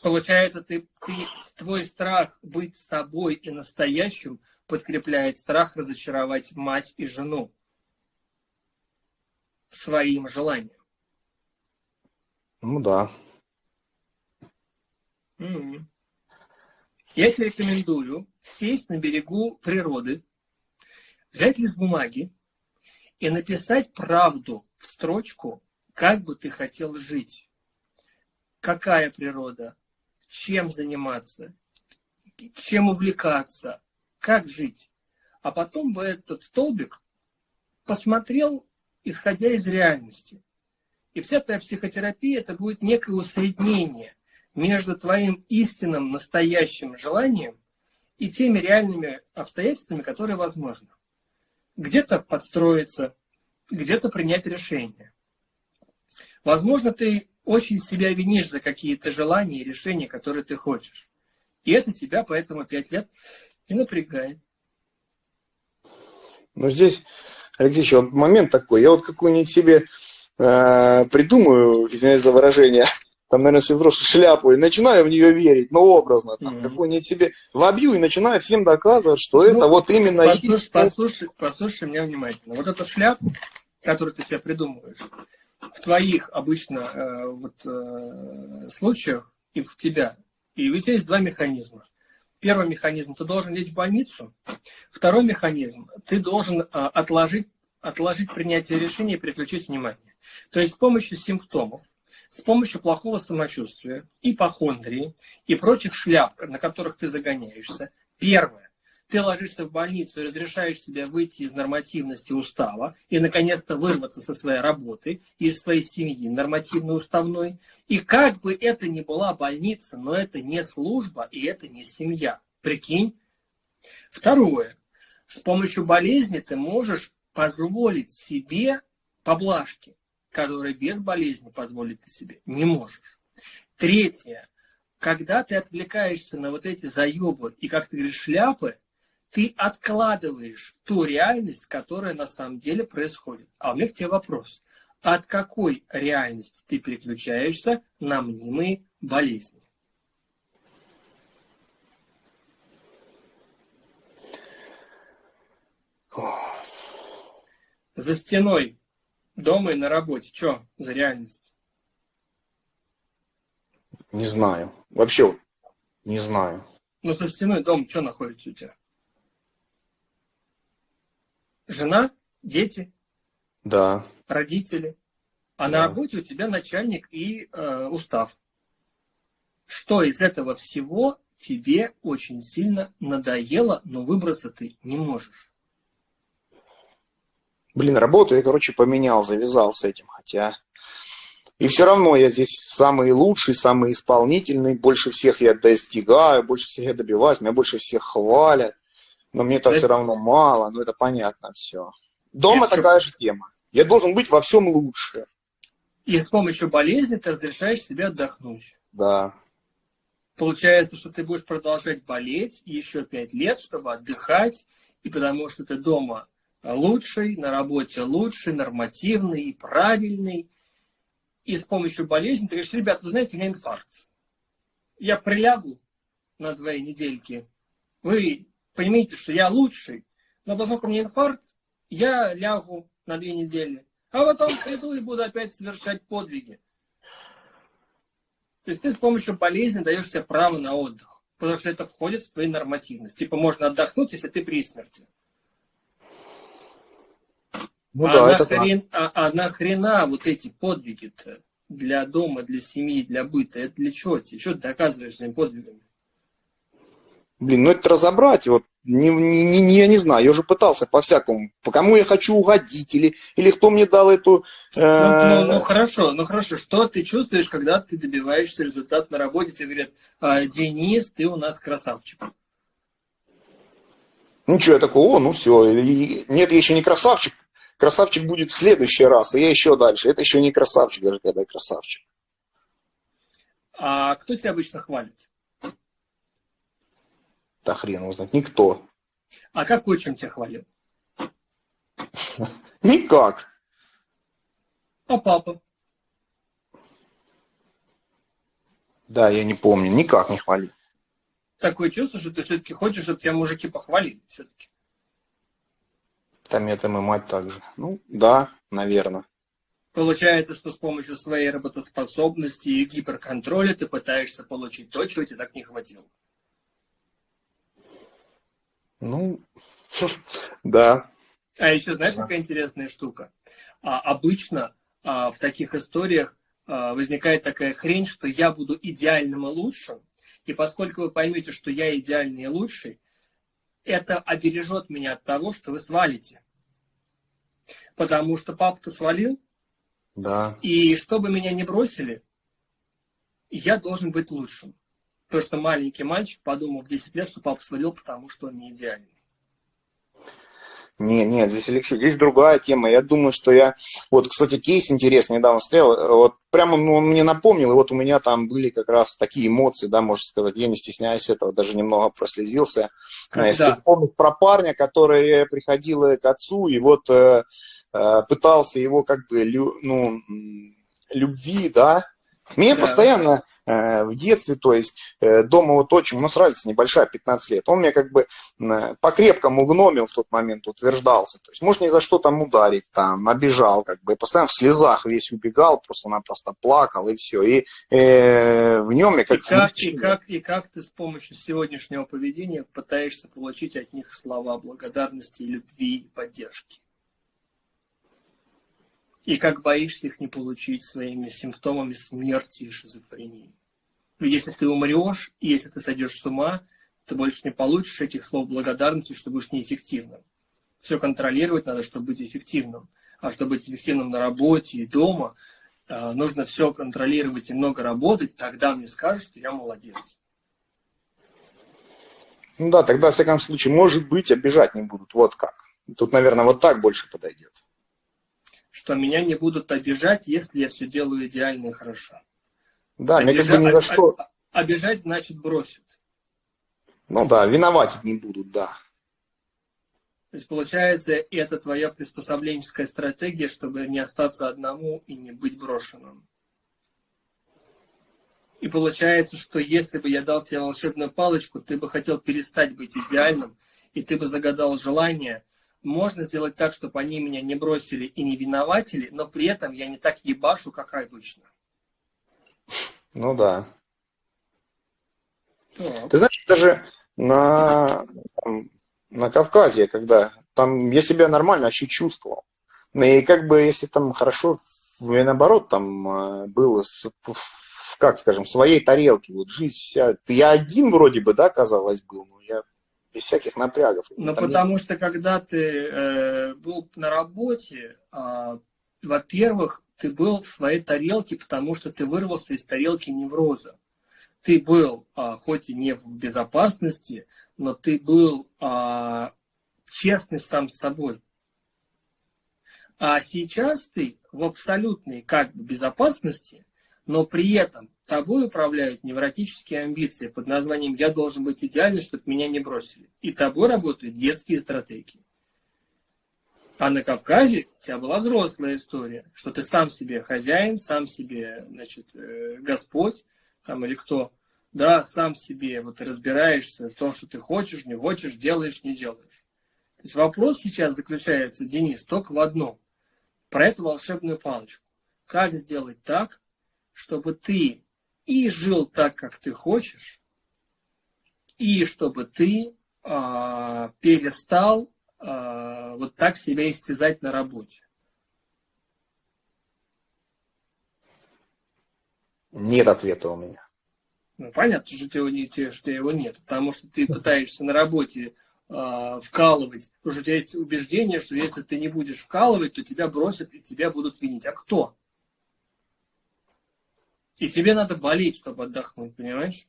Получается, ты, ты, твой страх быть с тобой и настоящим подкрепляет страх разочаровать мать и жену своим желанием. Ну да. Mm-hmm. Я тебе рекомендую сесть на берегу природы, взять лист бумаги и написать правду в строчку, как бы ты хотел жить. Какая природа, чем заниматься, чем увлекаться, как жить. А потом бы этот столбик посмотрел, исходя из реальности. И вся твоя психотерапия это будет некое усреднение между твоим истинным, настоящим желанием и теми реальными обстоятельствами, которые возможны. Где-то подстроиться, где-то принять решение. Возможно, ты очень себя винишь за какие-то желания и решения, которые ты хочешь. И это тебя поэтому пять лет и напрягает. Ну, здесь, Алексей, вот момент такой. Я вот какую-нибудь себе э, придумаю, извиняюсь за выражение, там, наверное, все взрослые шляпу, и начинаю в нее верить, ну, образно, там, mm-hmm. какую-нибудь себе вобью и начинаю всем доказывать, что ну, это вот именно... Послушай, есть... послушай, послушай меня внимательно. Вот эту шляпу, которую ты себе придумываешь, в твоих обычно э, вот, э, случаях и в тебя, и у тебя есть два механизма. Первый механизм, ты должен лечь в больницу. Второй механизм, ты должен э, отложить, отложить принятие решения и переключить внимание. То есть с помощью симптомов, с помощью плохого самочувствия, ипохондрии и прочих шляп, на которых ты загоняешься. Первое ты ложишься в больницу и разрешаешь себе выйти из нормативности устава и, наконец-то, вырваться со своей работы, из своей семьи нормативно-уставной. И как бы это ни была больница, но это не служба и это не семья. Прикинь? Второе. С помощью болезни ты можешь позволить себе поблажки, которые без болезни позволить ты себе не можешь. Третье. Когда ты отвлекаешься на вот эти заебы и, как ты говоришь, шляпы, ты откладываешь ту реальность, которая на самом деле происходит. А у меня к тебе вопрос. От какой реальности ты переключаешься на мнимые болезни? За стеной дома и на работе. Что за реальность? Не знаю. Вообще не знаю. Ну, за стеной дома что находится у тебя? Жена, дети, Да. родители. А Да. на работе у тебя начальник и э, устав. Что из этого всего тебе очень сильно надоело, но выбраться ты не можешь? Блин, работу я, короче, поменял, завязал с этим, хотя... И все равно я здесь самый лучший, самый исполнительный, больше всех я достигаю, больше всех я добиваюсь, меня больше всех хвалят. Но мне это Это- все равно мало, ну это понятно все. Дома Это такая же тема. Я должен быть во всем лучше. И с помощью болезни ты разрешаешь себе отдохнуть. Да. Получается, что ты будешь продолжать болеть еще пять лет, чтобы отдыхать, и потому что ты дома лучший, на работе лучший, нормативный и правильный. И с помощью болезни ты говоришь, ребят, вы знаете, у меня инфаркт. Я прилягу на две недельки. Вы понимаете, что я лучший, но поскольку у меня инфаркт, я лягу на две недели. А потом приду и буду опять совершать подвиги. То есть ты с помощью болезни даешь себе право на отдых, потому что это входит в твою нормативность. Типа можно отдохнуть, если ты при смерти. Ну а, да, это так. нахрен, а, а нахрена вот эти подвиги-то для дома, для семьи, для быта? Это для чего тебе? Что ты доказываешь своими подвигами? Блин, ну это разобрать, вот, не, не, не, я не знаю, я уже пытался по-всякому, по кому я хочу угодить, или, или кто мне дал эту... э, Ну, ну, ну, хорошо, ну хорошо. Что ты чувствуешь, когда ты добиваешься результата на работе? Тебе говорят, «А, Денис, ты у нас красавчик. Ну что, я такой, о, ну все, нет, я еще не красавчик, красавчик будет в следующий раз, и я еще дальше, это еще не красавчик, даже когда я красавчик. А кто тебя обычно хвалит? Да хрен его знает, никто. А как отчим тебя хвалил? Никак. А папа? Да, я не помню, никак не хвалил. Такое чувство, что ты все-таки хочешь, чтобы тебя мужики похвалили. Все-таки. Там это и мать также. Ну, да, наверное. Получается, что с помощью своей работоспособности и гиперконтроля ты пытаешься получить то, чего тебе так не хватило. Ну, да. А еще знаешь, какая интересная штука? А, обычно а, в таких историях а, возникает такая хрень, что я буду идеальным и лучшим, и поскольку вы поймете, что я идеальный и лучший, это обережет меня от того, что вы свалите. Потому что папа-то свалил, Да. и чтобы меня не бросили, я должен быть лучшим. То, что маленький мальчик подумал в 10 лет, что папа свалил, потому что он не идеальный. Не, нет, здесь, Алексей, здесь другая тема. Я думаю, что я... Вот, кстати, кейс интересный недавно стоял. Вот прямо ну, он мне напомнил, и вот у меня там были как раз такие эмоции, да, можно сказать. Я не стесняюсь этого, даже немного прослезился. Когда? Если вспомнить про парня, который приходил к отцу и вот э, э, пытался его как бы, лю- ну, любви, да. Меня Да. постоянно э, в детстве, то есть э, дома вот отчим, у нас разница небольшая, 15 лет, он меня как бы э, по-крепкому гномил в тот момент, утверждался. То есть, может, ни за что там ударить, там, обижал, как бы, постоянно в слезах весь убегал, просто-напросто плакал, и все. И э, в нем я И как, как, и, как, и как ты с помощью сегодняшнего поведения пытаешься получить от них слова благодарности, любви и поддержки? И как боишься их не получить своими симптомами смерти и шизофрении? Если ты умрешь, если ты сойдешь с ума, ты больше не получишь этих слов благодарности, что будешь неэффективным. Все контролировать надо, чтобы быть эффективным. А чтобы быть эффективным на работе и дома, э, нужно все контролировать и много работать, тогда мне скажут, что я молодец. Ну да, тогда, во всяком случае, может быть, обижать не будут. Вот как. Тут, наверное, вот так больше подойдет. Что меня не будут обижать, если я все делаю идеально и хорошо. Да, мне как бы ни за а- что. а- Обижать значит бросят. Ну да, виноватить не будут, да. То есть, получается, это твоя приспособленческая стратегия, чтобы не остаться одному и не быть брошенным. И получается, что если бы я дал тебе волшебную палочку, ты бы хотел перестать быть идеальным, и ты бы загадал желание. Можно сделать так, чтобы они меня не бросили и не виноватили, но при этом я не так ебашу, как обычно. Ну да. Так. Ты знаешь, даже на, там, на Кавказе, когда там я себя нормально вообще чувствовал. Ну и как бы, если там хорошо, или наоборот, там э, было, как скажем, в своей тарелке, вот жизнь вся, я один вроде бы, да, казалось, был, но я без всяких напрягов. Ну, потому нет. что когда ты э, был на работе, э, во-первых, ты был в своей тарелке, потому что ты вырвался из тарелки невроза. Ты был, э, хоть и не в безопасности, но ты был э, честный сам с собой. А сейчас ты в абсолютной как бы безопасности, но при этом тобой управляют невротические амбиции под названием «я должен быть идеальным, чтобы меня не бросили». И тобой работают детские стратегии. А на Кавказе у тебя была взрослая история, что ты сам себе хозяин, сам себе, значит, э, Господь, там или кто, да, сам себе вот разбираешься в том, что ты хочешь, не хочешь, делаешь, не делаешь. То есть вопрос сейчас заключается, Денис, только в одном. Про эту волшебную палочку. Как сделать так, чтобы ты и жил так, как ты хочешь, и чтобы ты э, перестал э, вот так себя истязать на работе? Нет ответа у меня. Ну, понятно, что, его, что его нет, потому что ты пытаешься на работе э, вкалывать, потому что у тебя есть убеждение, что если ты не будешь вкалывать, то тебя бросят и тебя будут винить. А кто? И тебе надо болеть, чтобы отдохнуть, понимаешь?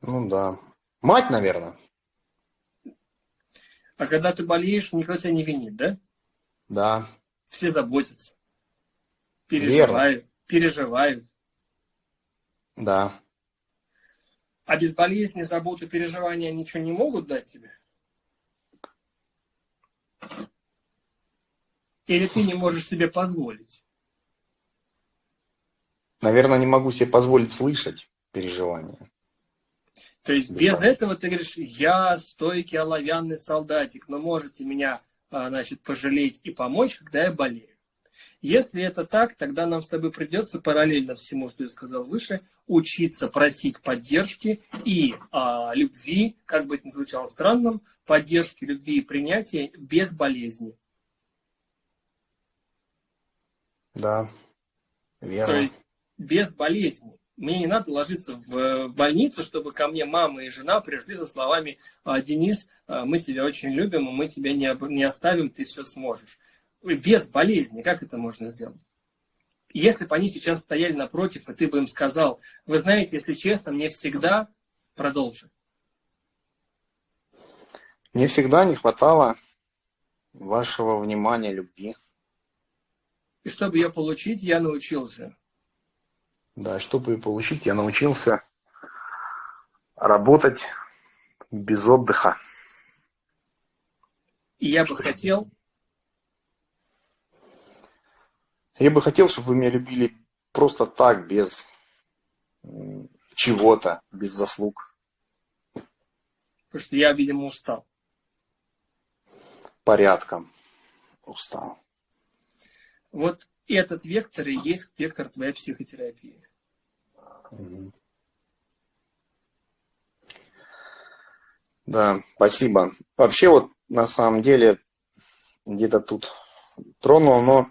Ну да. Мать, наверное. А когда ты болеешь, никто тебя не винит, да? Да. Все заботятся. Переживают. Верно. Переживают. Да. А без болезни, заботы, переживания ничего не могут дать тебе? Или ты не можешь себе позволить? Наверное, не могу себе позволить слышать переживания. То есть без этого ты говоришь, я стойкий оловянный солдатик, но можете меня а, значит, пожалеть и помочь, когда я болею. Если это так, тогда нам с тобой придется параллельно всему, что я сказал выше, учиться просить поддержки и а, любви, как бы это ни звучало странным, поддержки, любви и принятия без болезни. Да, верно. То есть без болезни. Мне не надо ложиться в больницу, чтобы ко мне мама и жена пришли со словами «А, «Денис, а, мы тебя очень любим, мы тебя не оставим, ты все сможешь» без болезни, как это можно сделать? Если бы они сейчас стояли напротив, и ты бы им сказал, вы знаете, если честно, мне всегда продолжи. Мне всегда не хватало вашего внимания, любви. И чтобы ее получить, я научился. Да, чтобы получить, я научился работать без отдыха. И я бы хотел, Я бы хотел, чтобы вы меня любили просто так, без чего-то, без заслуг. Потому что я, видимо, устал. Порядком устал. Вот этот вектор и есть вектор твоей психотерапии. Да, спасибо. Вообще вот на самом деле где-то тут тронул, но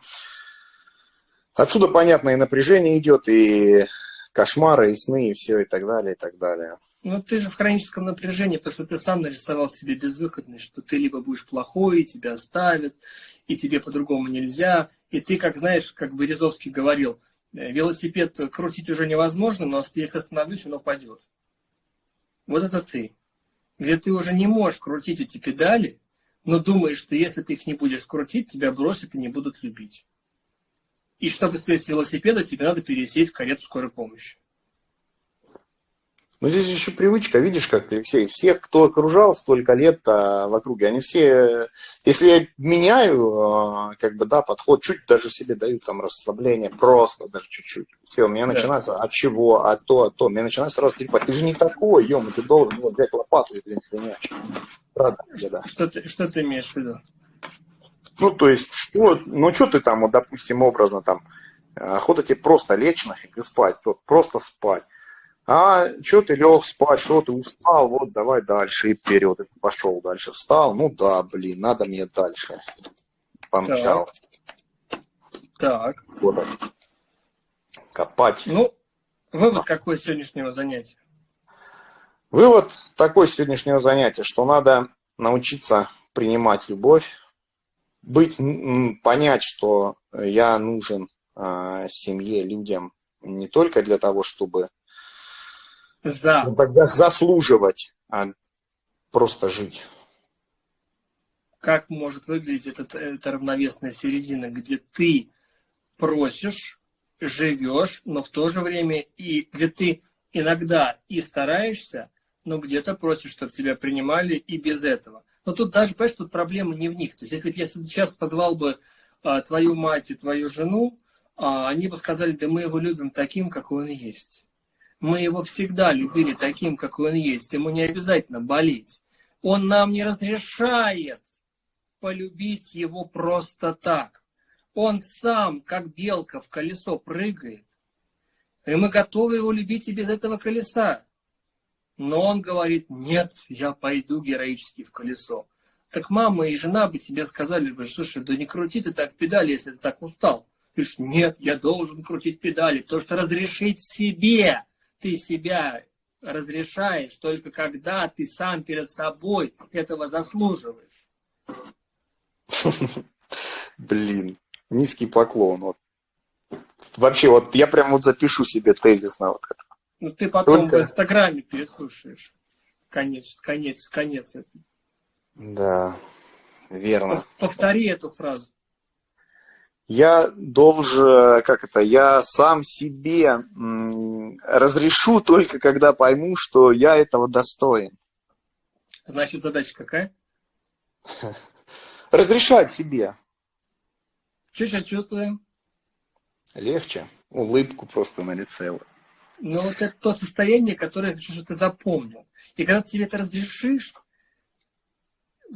Отсюда, понятно, и напряжение идет, и кошмары, и сны, и все, и так далее, и так далее. Ну, ты же в хроническом напряжении, потому что ты сам нарисовал себе безвыходность, что ты либо будешь плохой, тебя оставят, и тебе по-другому нельзя. И ты, как знаешь, как бы Березовский говорил, «Э, велосипед крутить уже невозможно, но если остановлюсь, он упадет. Вот это ты. Где ты уже не можешь крутить эти педали, но думаешь, что если ты их не будешь крутить, тебя бросят и не будут любить. И чтобы слезть с велосипеда, тебе надо пересесть в карету скорой помощи. Ну, здесь еще привычка, видишь, как, Алексей, всех, кто окружал столько лет а, в округе, они все, если я меняю, а, как бы, да, подход, чуть даже себе даю там расслабление, просто даже чуть-чуть. Все, у меня да. начинается, от чего, от то, от то, мне начинает сразу трепать, ты же не такой, ем, ты должен вот, взять лопату и, блин, хренячить. Правда, да. Что ты, что ты имеешь в виду? Ну, то есть, что, ну, что ты там, вот, допустим, образно там, охота тебе просто лечь нафиг и спать, вот, просто спать. А что ты лег спать, что ты устал, вот давай дальше и вперед. И пошел дальше, встал, ну да, блин, надо мне дальше. Помчал. Так. Вот. Копать. Ну, вывод какой сегодняшнего занятия? Вывод такой сегодняшнего занятия, что надо научиться принимать любовь, быть, понять, что я нужен э, семье, людям не только для того, чтобы, За. чтобы заслуживать, а просто жить. Как может выглядеть эта, эта равновесная середина, где ты просишь, живешь, но в то же время и где ты иногда и стараешься, но где-то просишь, чтобы тебя принимали и без этого. Но тут даже, понимаешь, тут проблема не в них. То есть, если бы я сейчас позвал бы а, твою мать и твою жену, а, они бы сказали, да мы его любим таким, какой он есть. Мы его всегда любили таким, какой он есть. Ему не обязательно болеть. Он нам не разрешает полюбить его просто так. Он сам, как белка в колесо, прыгает. И мы готовы его любить и без этого колеса. Но он говорит, нет, я пойду героически в колесо. Так мама и жена бы тебе сказали слушай, да не крути ты так педали, если ты так устал. Ты говоришь, нет, я должен крутить педали, потому что разрешить себе, ты себя разрешаешь только когда ты сам перед собой этого заслуживаешь. Блин, низкий поклон. Вот. Вообще, вот я прям вот запишу себе тезис на вот это. Ну, ты потом Только... в Инстаграме переслушаешь. Конец, конец, конец. Да, верно. Повтори эту фразу. Я должен, как это, я сам себе разрешу только когда пойму, что я этого достоин. Значит, задача какая? Разрешать себе. Что сейчас чувствуем? Легче. Улыбку просто на лице. Но вот это то состояние, которое я хочу, чтобы ты запомнил. И когда ты себе это разрешишь,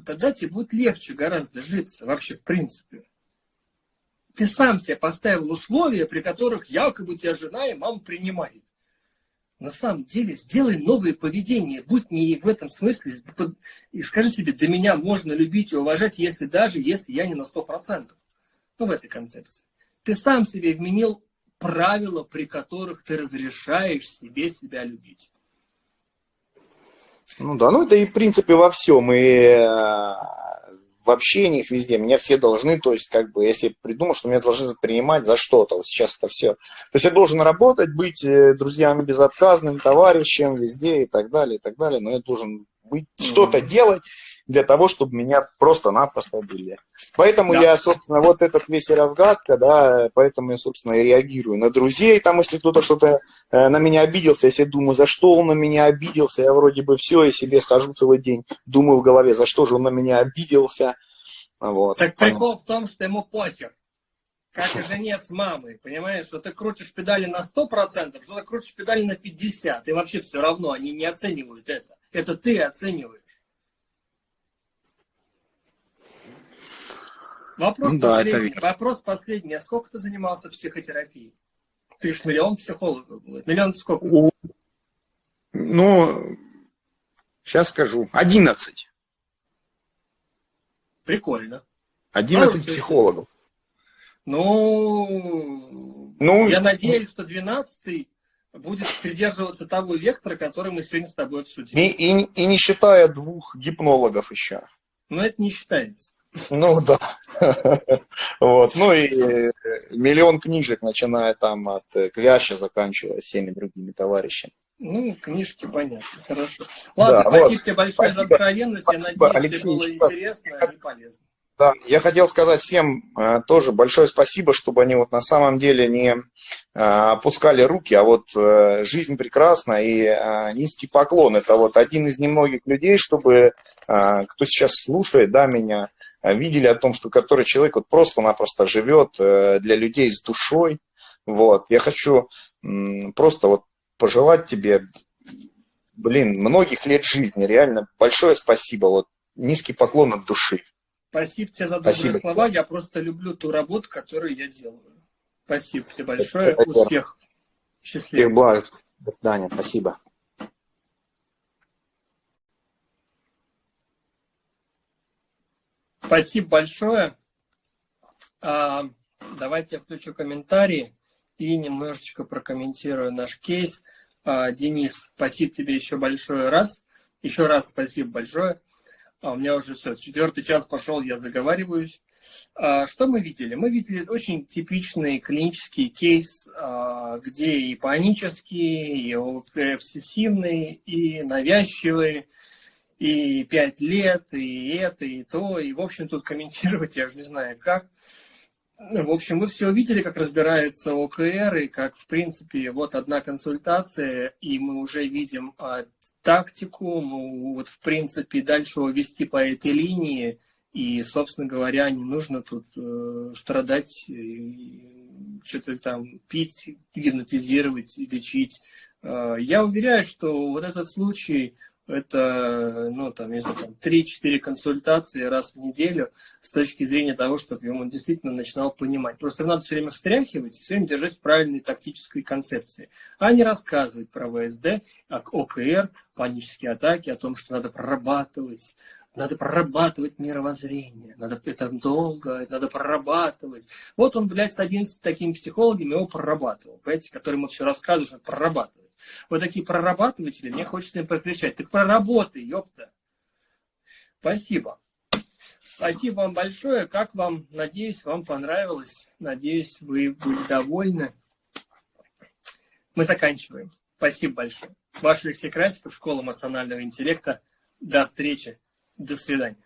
тогда тебе будет легче гораздо житься вообще в принципе. Ты сам себе поставил условия, при которых якобы тебя жена и мама принимает. На самом деле сделай новое поведение, будь не в этом смысле, и скажи себе, до меня можно любить и уважать, если даже, если я не на сто процентов. Ну, в этой концепции. Ты сам себе вменил правила, при которых ты разрешаешь себе себя любить. Ну да, ну это и в принципе во всем, и э, в общениях везде. Меня все должны, то есть как бы, если придумал, что меня должны принимать за что-то, вот сейчас это все. То есть я должен работать, быть э, друзьями безотказным, товарищем везде и так далее, и так далее, но я должен быть, mm-hmm. что-то делать, для того, чтобы меня просто-напросто были. Поэтому да. я, собственно, вот этот весь разгадка, да, поэтому я, собственно, и реагирую на друзей, там, если кто-то что-то э, на меня обиделся, если думаю, за что он на меня обиделся, я вроде бы все, и себе хожу целый день, думаю в голове, за что же он на меня обиделся. Вот. Так прикол в том, что ему похер как и жене с мамой, понимаешь, что ты крутишь педали на 100%, что ты крутишь педали на 50%, и вообще все равно, они не оценивают это. Это ты оцениваешь. Вопрос, ну, да, последний. Это... Вопрос последний. А сколько ты занимался психотерапией? Ты же миллион психологов будет. Миллион сколько? У... Ну, сейчас скажу. Одиннадцать. Прикольно. Одиннадцать психологов. Ну, ну, я надеюсь, что двенадцатый будет придерживаться того вектора, который мы сегодня с тобой обсудили. И, и, и не считая двух гипнологов еще. Но это не считается. Ну да. Вот. Ну и э, миллион книжек, начиная там от э, Квяща, заканчивая всеми другими товарищами. Ну, книжки понятно, хорошо. Ладно, да, спасибо вот. тебе большое спасибо. за откровенность. Спасибо, Я надеюсь, Алексей, тебе было интересно и полезно. Да, я хотел сказать всем э, тоже большое спасибо, чтобы они вот на самом деле не э, опускали руки, а вот э, жизнь прекрасна и э, низкий поклон. Это вот один из немногих людей, чтобы кто сейчас слушает, да, меня, видели о том, что который человек вот просто-напросто живет э, для людей с душой. Вот, я хочу просто вот пожелать тебе, блин, многих лет жизни, реально большое спасибо, вот низкий поклон от души. Спасибо тебе за добрые Спасибо. слова. Я просто люблю ту работу, которую я делаю. Спасибо тебе большое. Это Успехов. Счастливо. Всех благ. До свидания, спасибо. Спасибо большое. А, давайте я включу комментарии и немножечко прокомментирую наш кейс. А, Денис, спасибо тебе еще большое раз. Еще раз спасибо большое. А у меня уже все, четвертый час пошел, я заговариваюсь. Что мы видели? Мы видели очень типичный клинический кейс, где и панический, и обсессивный, и навязчивый, и пять лет, и это, и то. И, в общем, тут комментировать я уже не знаю как. В общем, вы все увидели, как разбирается ОКР, и как, в принципе, вот одна консультация, и мы уже видим а, тактику, ну, вот, в принципе, дальше вести по этой линии, и, собственно говоря, не нужно тут э, страдать, что-то там пить, гипнотизировать, лечить. Э, я уверяю, что вот этот случай, это, ну, там, если там 3-4 консультации раз в неделю с точки зрения того, чтобы он действительно начинал понимать. Просто надо все время встряхивать и все время держать в правильной тактической концепции, а не рассказывать про ВСД, ОКР, панические атаки, о том, что надо прорабатывать, надо прорабатывать мировоззрение, надо это долго, надо прорабатывать. Вот он, блядь, с 11 такими психологами его прорабатывал, понимаете, которым ему все рассказывают, что прорабатывать. Вот такие прорабатыватели, мне хочется им прокричать. Так проработай, ёпта. Спасибо. Спасибо вам большое. Как вам? Надеюсь, вам понравилось. Надеюсь, вы были довольны. Мы заканчиваем. Спасибо большое. Ваш Алексей Красиков, Школа эмоционального интеллекта. До встречи. До свидания.